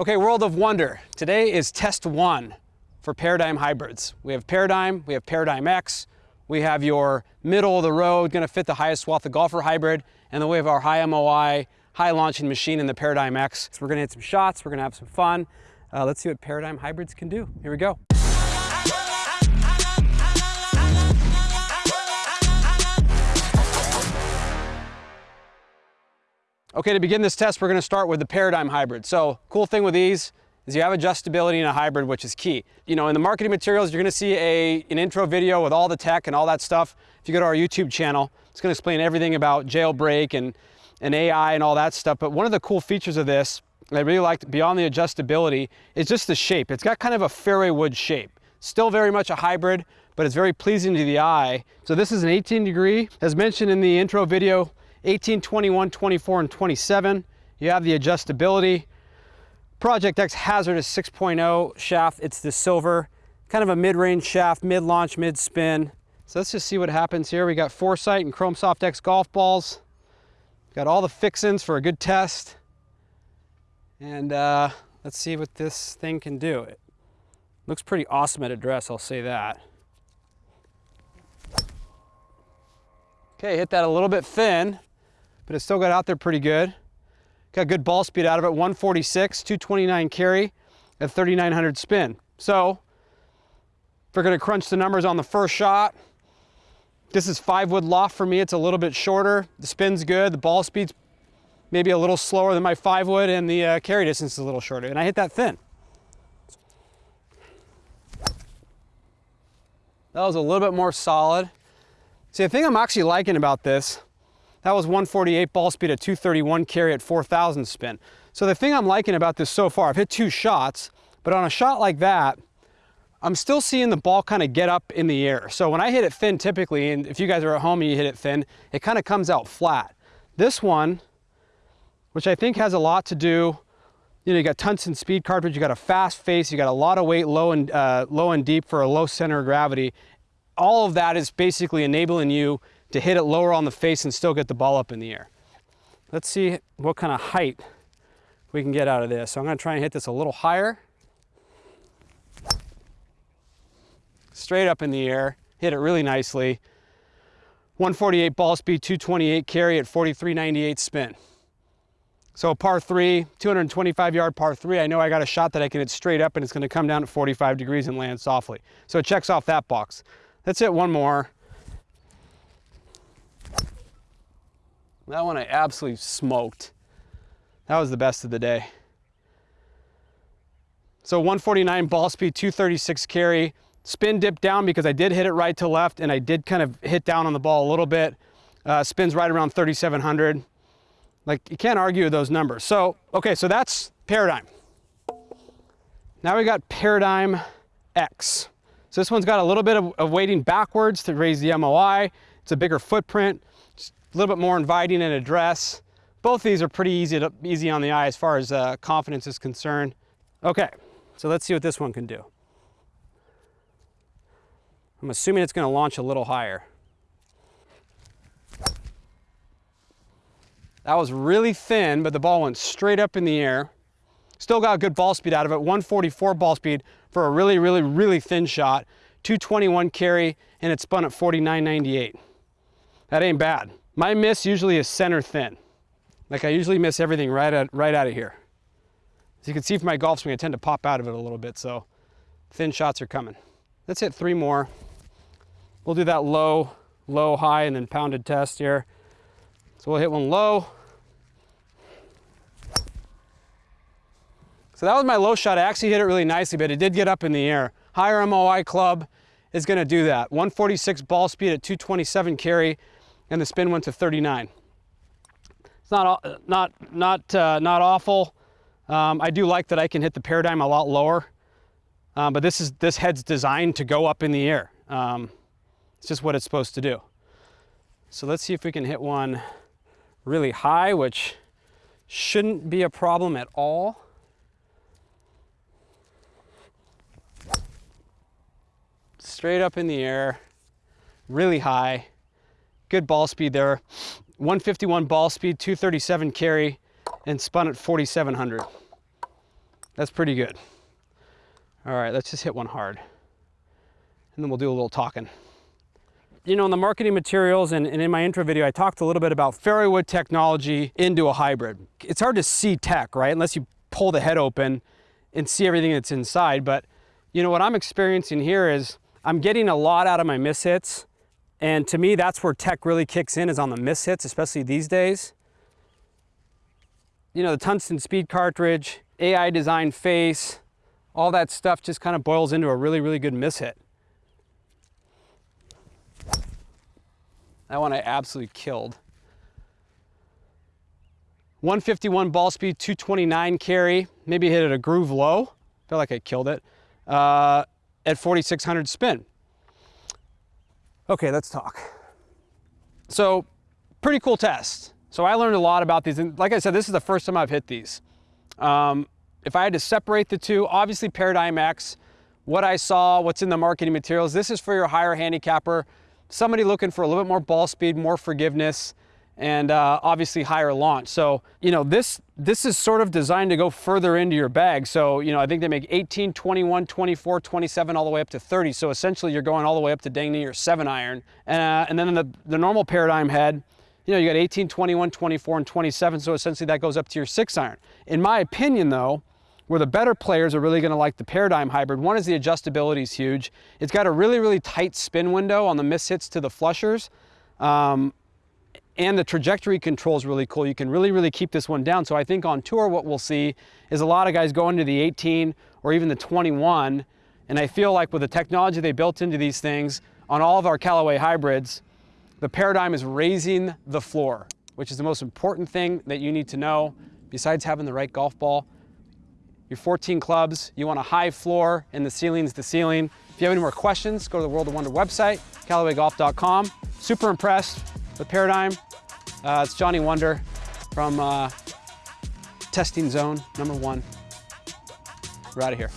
Okay, World of Wonder. Today is test one for Paradigm hybrids. We have Paradigm, we have Paradigm X, we have your middle of the road, gonna fit the highest swath of golfer hybrid, and then we have our high MOI, high launching machine in the Paradigm X. So we're gonna hit some shots, we're gonna have some fun. Uh, let's see what Paradigm hybrids can do. Here we go. Okay, to begin this test, we're gonna start with the Paradigm Hybrid. So, cool thing with these is you have adjustability in a hybrid, which is key. You know, in the marketing materials, you're gonna see a, an intro video with all the tech and all that stuff. If you go to our YouTube channel, it's gonna explain everything about jailbreak and, and AI and all that stuff. But one of the cool features of this, I really liked beyond the adjustability, is just the shape. It's got kind of a fairway wood shape. Still very much a hybrid, but it's very pleasing to the eye. So this is an 18 degree. As mentioned in the intro video, 18, 21, 24, and 27. You have the adjustability. Project X HZRDUS 6.0 shaft. It's the silver, kind of a mid-range shaft, mid-launch, mid-spin. So let's just see what happens here. We got Foresight and Chrome Soft X golf balls. Got all the fixins for a good test. And uh, let's see what this thing can do. It looks pretty awesome at address, I'll say that. Okay, hit that a little bit thin but it still got out there pretty good. Got good ball speed out of it, 146, 229 carry at 3,900 spin. So if we're gonna crunch the numbers on the first shot, this is five wood loft for me. It's a little bit shorter. The spin's good. The ball speed's maybe a little slower than my five wood and the uh, carry distance is a little shorter. And I hit that thin. That was a little bit more solid. See, the thing I'm actually liking about this that was 148 ball speed at 231 carry at 4,000 spin. So the thing I'm liking about this so far, I've hit two shots, but on a shot like that, I'm still seeing the ball kind of get up in the air. So when I hit it thin typically, and if you guys are at home and you hit it thin, it kind of comes out flat. This one, which I think has a lot to do, you know, you got tungsten speed cartridge, you got a fast face, you got a lot of weight low and, uh, low and deep for a low center of gravity. All of that is basically enabling you to hit it lower on the face and still get the ball up in the air. Let's see what kind of height we can get out of this. So I'm gonna try and hit this a little higher. Straight up in the air, hit it really nicely. 148 ball speed, 228 carry at 43.98 spin. So a par three, 225 yard par three, I know I got a shot that I can hit straight up and it's gonna come down at 45 degrees and land softly. So it checks off that box. Let's hit one more. That one I absolutely smoked. That was the best of the day. So 149 ball speed, 236 carry, spin dip down because I did hit it right to left and I did kind of hit down on the ball a little bit. Uh, spins right around 3,700. Like you can't argue with those numbers. So, okay, so that's Paradigm. Now we got Paradigm X. So this one's got a little bit of, of weighting backwards to raise the MOI. It's a bigger footprint a little bit more inviting in address. Both these are pretty easy, to, easy on the eye as far as uh, confidence is concerned. Okay, so let's see what this one can do. I'm assuming it's going to launch a little higher. That was really thin, but the ball went straight up in the air. Still got good ball speed out of it, 144 ball speed for a really, really, really thin shot. 221 carry, and it spun at 49.98. That ain't bad. My miss usually is center thin. Like I usually miss everything right, at, right out of here. As you can see from my golf swing, I tend to pop out of it a little bit, so thin shots are coming. Let's hit three more. We'll do that low, low, high, and then pounded test here. So we'll hit one low. So that was my low shot. I actually hit it really nicely, but it did get up in the air. Higher MOI club is gonna do that. 146 ball speed at 227 carry and the spin went to 39. It's not, not, not, uh, not awful. Um, I do like that I can hit the paradigm a lot lower, um, but this, is, this head's designed to go up in the air. Um, it's just what it's supposed to do. So let's see if we can hit one really high, which shouldn't be a problem at all. Straight up in the air, really high good ball speed there. 151 ball speed, 237 carry, and spun at 4,700. That's pretty good. All right, let's just hit one hard. And then we'll do a little talking. You know, in the marketing materials and, and in my intro video, I talked a little bit about fairway wood technology into a hybrid. It's hard to see tech, right? Unless you pull the head open and see everything that's inside. But you know, what I'm experiencing here is I'm getting a lot out of my miss hits. And to me, that's where tech really kicks in is on the miss hits, especially these days. You know, the tungsten speed cartridge, AI design face, all that stuff just kind of boils into a really, really good miss hit. That one I absolutely killed. 151 ball speed, 229 carry, maybe hit it a groove low. Feel like I killed it. Uh, at 4,600 spin. Okay, let's talk. So, pretty cool test. So I learned a lot about these. And like I said, this is the first time I've hit these. Um, if I had to separate the two, obviously Paradigm X, what I saw, what's in the marketing materials, this is for your higher handicapper, somebody looking for a little bit more ball speed, more forgiveness, and uh, obviously higher launch. So, you know, this, this is sort of designed to go further into your bag. So, you know, I think they make 18, 21, 24, 27, all the way up to 30. So essentially you're going all the way up to dang near seven iron. Uh, and then the, the normal paradigm head, you know, you got 18, 21, 24, and 27. So essentially that goes up to your six iron. In my opinion though, where the better players are really gonna like the Paradigm Hybrid, one is the adjustability is huge. It's got a really, really tight spin window on the miss hits to the flushers. Um, and the trajectory control is really cool. You can really, really keep this one down. So I think on tour, what we'll see is a lot of guys going to the 18 or even the 21. And I feel like with the technology they built into these things on all of our Callaway hybrids, the paradigm is raising the floor, which is the most important thing that you need to know besides having the right golf ball. Your 14 clubs, you want a high floor and the ceiling's the ceiling. If you have any more questions, go to the World of Wonder website, CallawayGolf.com. Super impressed with Paradigm. Uh, it's Johnny Wunder from uh, Testing Zone number one. We're out of here.